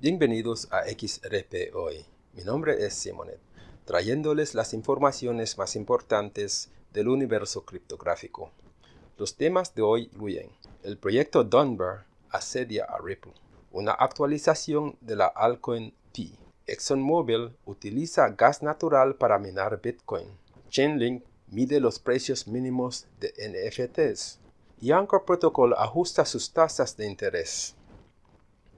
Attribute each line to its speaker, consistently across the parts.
Speaker 1: Bienvenidos a XRP Hoy. Mi nombre es Simonet, trayéndoles las informaciones más importantes del universo criptográfico. Los temas de hoy incluyen el proyecto Dunbar asedia a Ripple, una actualización de la altcoin P, ExxonMobil utiliza gas natural para minar Bitcoin, Chainlink mide los precios mínimos de NFTs y Anchor Protocol ajusta sus tasas de interés.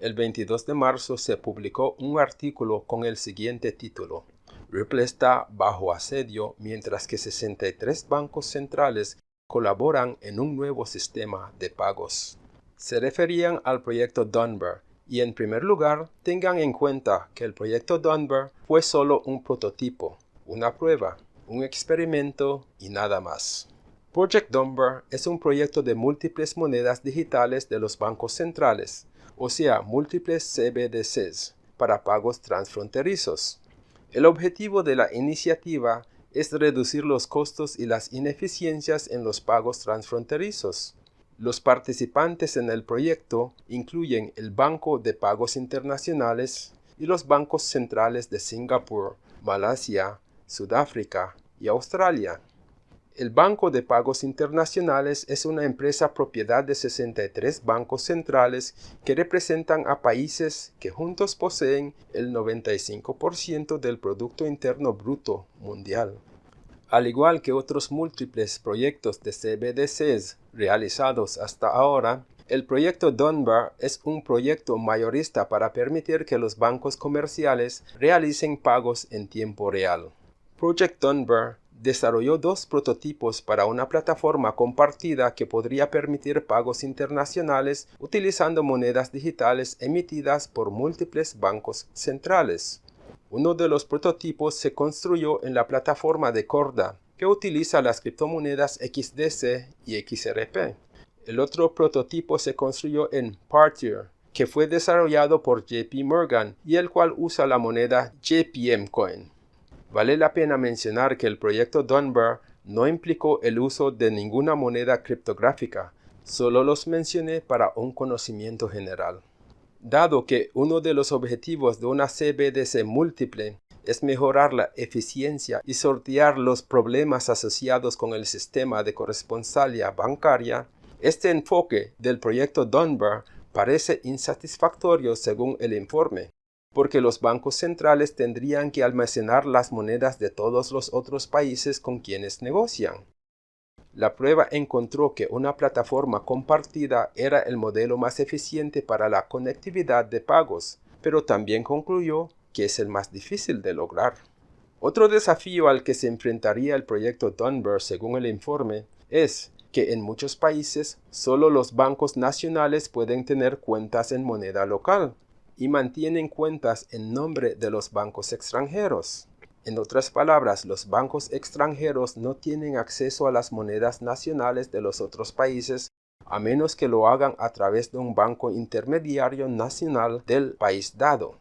Speaker 1: El 22 de marzo se publicó un artículo con el siguiente título. Ripple está bajo asedio mientras que 63 bancos centrales colaboran en un nuevo sistema de pagos. Se referían al proyecto Dunbar y en primer lugar tengan en cuenta que el proyecto Dunbar fue solo un prototipo, una prueba, un experimento y nada más. Project Dunbar es un proyecto de múltiples monedas digitales de los bancos centrales o sea, múltiples CBDCs para pagos transfronterizos. El objetivo de la iniciativa es reducir los costos y las ineficiencias en los pagos transfronterizos. Los participantes en el proyecto incluyen el Banco de Pagos Internacionales y los bancos centrales de Singapur, Malasia, Sudáfrica y Australia. El Banco de Pagos Internacionales es una empresa propiedad de 63 bancos centrales que representan a países que juntos poseen el 95% del Producto Interno Bruto mundial. Al igual que otros múltiples proyectos de CBDCs realizados hasta ahora, el proyecto Dunbar es un proyecto mayorista para permitir que los bancos comerciales realicen pagos en tiempo real. Project Dunbar desarrolló dos prototipos para una plataforma compartida que podría permitir pagos internacionales utilizando monedas digitales emitidas por múltiples bancos centrales. Uno de los prototipos se construyó en la plataforma de Corda, que utiliza las criptomonedas XDC y XRP. El otro prototipo se construyó en Partier, que fue desarrollado por JP Morgan y el cual usa la moneda JPM Coin. Vale la pena mencionar que el proyecto Dunbar no implicó el uso de ninguna moneda criptográfica, solo los mencioné para un conocimiento general. Dado que uno de los objetivos de una CBDC múltiple es mejorar la eficiencia y sortear los problemas asociados con el sistema de corresponsalia bancaria, este enfoque del proyecto Dunbar parece insatisfactorio según el informe porque los bancos centrales tendrían que almacenar las monedas de todos los otros países con quienes negocian. La prueba encontró que una plataforma compartida era el modelo más eficiente para la conectividad de pagos, pero también concluyó que es el más difícil de lograr. Otro desafío al que se enfrentaría el proyecto Dunbar según el informe es que en muchos países solo los bancos nacionales pueden tener cuentas en moneda local, y mantienen cuentas en nombre de los bancos extranjeros. En otras palabras, los bancos extranjeros no tienen acceso a las monedas nacionales de los otros países a menos que lo hagan a través de un banco intermediario nacional del país dado.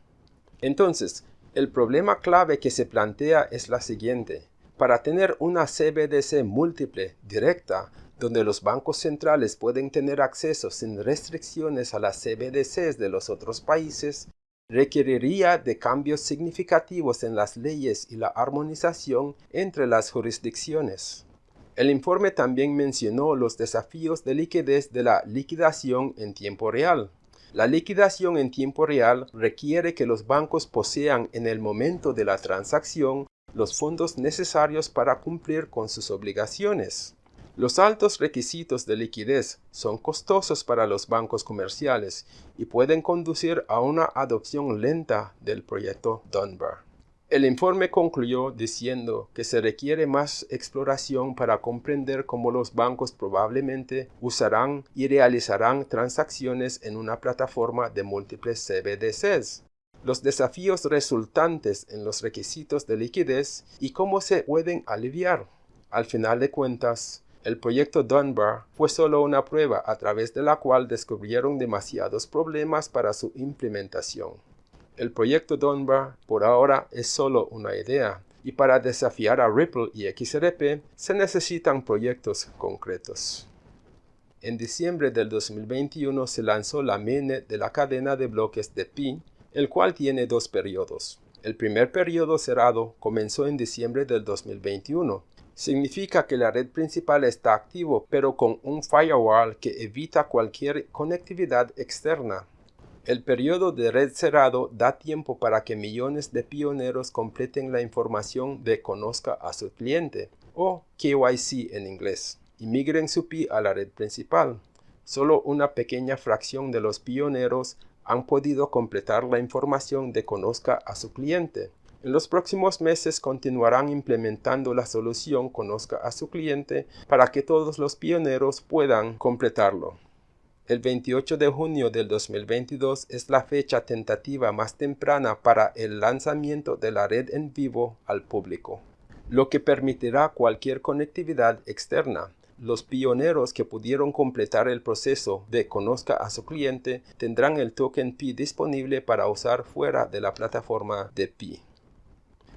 Speaker 1: Entonces, el problema clave que se plantea es la siguiente. Para tener una CBDC múltiple directa, donde los bancos centrales pueden tener acceso sin restricciones a las CBDCs de los otros países, requeriría de cambios significativos en las leyes y la armonización entre las jurisdicciones. El informe también mencionó los desafíos de liquidez de la liquidación en tiempo real. La liquidación en tiempo real requiere que los bancos posean en el momento de la transacción los fondos necesarios para cumplir con sus obligaciones. Los altos requisitos de liquidez son costosos para los bancos comerciales y pueden conducir a una adopción lenta del proyecto Dunbar. El informe concluyó diciendo que se requiere más exploración para comprender cómo los bancos probablemente usarán y realizarán transacciones en una plataforma de múltiples CBDCs los desafíos resultantes en los requisitos de liquidez y cómo se pueden aliviar. Al final de cuentas, el proyecto Dunbar fue solo una prueba a través de la cual descubrieron demasiados problemas para su implementación. El proyecto Dunbar por ahora es solo una idea, y para desafiar a Ripple y XRP se necesitan proyectos concretos. En diciembre del 2021 se lanzó la mainnet de la cadena de bloques de Pi el cual tiene dos periodos. El primer periodo cerrado comenzó en diciembre del 2021. Significa que la red principal está activo, pero con un firewall que evita cualquier conectividad externa. El periodo de red cerrado da tiempo para que millones de pioneros completen la información de conozca a su cliente, o KYC en inglés, y migren su PI a la red principal. Solo una pequeña fracción de los pioneros han podido completar la información de conozca a su cliente. En los próximos meses continuarán implementando la solución conozca a su cliente para que todos los pioneros puedan completarlo. El 28 de junio del 2022 es la fecha tentativa más temprana para el lanzamiento de la red en vivo al público, lo que permitirá cualquier conectividad externa. Los pioneros que pudieron completar el proceso de conozca a su cliente tendrán el token Pi disponible para usar fuera de la plataforma de Pi.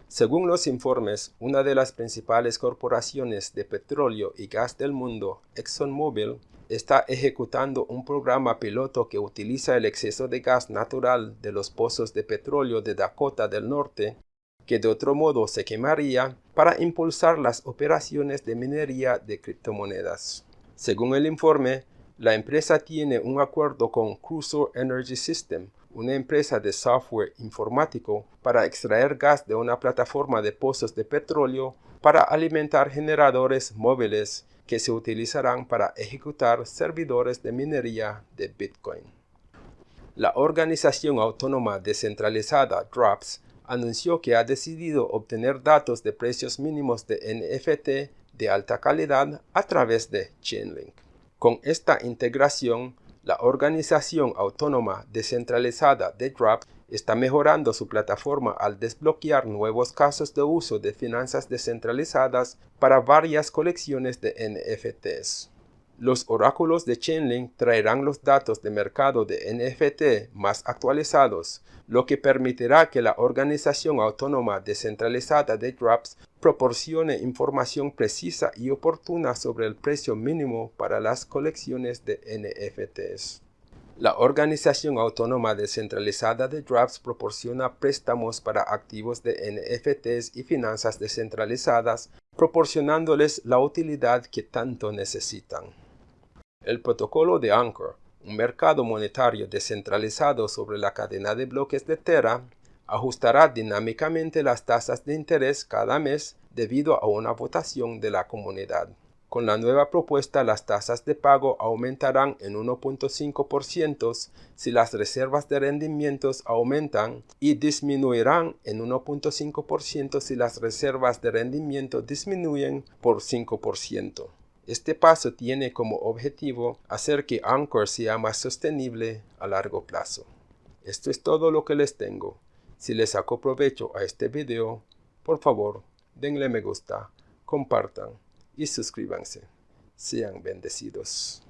Speaker 1: Según los informes, una de las principales corporaciones de petróleo y gas del mundo, ExxonMobil, está ejecutando un programa piloto que utiliza el exceso de gas natural de los pozos de petróleo de Dakota del Norte que de otro modo se quemaría para impulsar las operaciones de minería de criptomonedas. Según el informe, la empresa tiene un acuerdo con Crusoe Energy System, una empresa de software informático para extraer gas de una plataforma de pozos de petróleo para alimentar generadores móviles que se utilizarán para ejecutar servidores de minería de Bitcoin. La organización autónoma descentralizada DROPS anunció que ha decidido obtener datos de precios mínimos de NFT de alta calidad a través de Chainlink. Con esta integración, la organización autónoma descentralizada de Drops está mejorando su plataforma al desbloquear nuevos casos de uso de finanzas descentralizadas para varias colecciones de NFTs. Los oráculos de Chainlink traerán los datos de mercado de NFT más actualizados, lo que permitirá que la organización autónoma descentralizada de Drops proporcione información precisa y oportuna sobre el precio mínimo para las colecciones de NFTs. La organización autónoma descentralizada de Drops proporciona préstamos para activos de NFTs y finanzas descentralizadas, proporcionándoles la utilidad que tanto necesitan. El protocolo de Anchor, un mercado monetario descentralizado sobre la cadena de bloques de Terra, ajustará dinámicamente las tasas de interés cada mes debido a una votación de la comunidad. Con la nueva propuesta, las tasas de pago aumentarán en 1.5% si las reservas de rendimientos aumentan y disminuirán en 1.5% si las reservas de rendimiento disminuyen por 5%. Este paso tiene como objetivo hacer que Anchor sea más sostenible a largo plazo. Esto es todo lo que les tengo. Si les sacó provecho a este video, por favor, denle me gusta, compartan y suscríbanse. Sean bendecidos.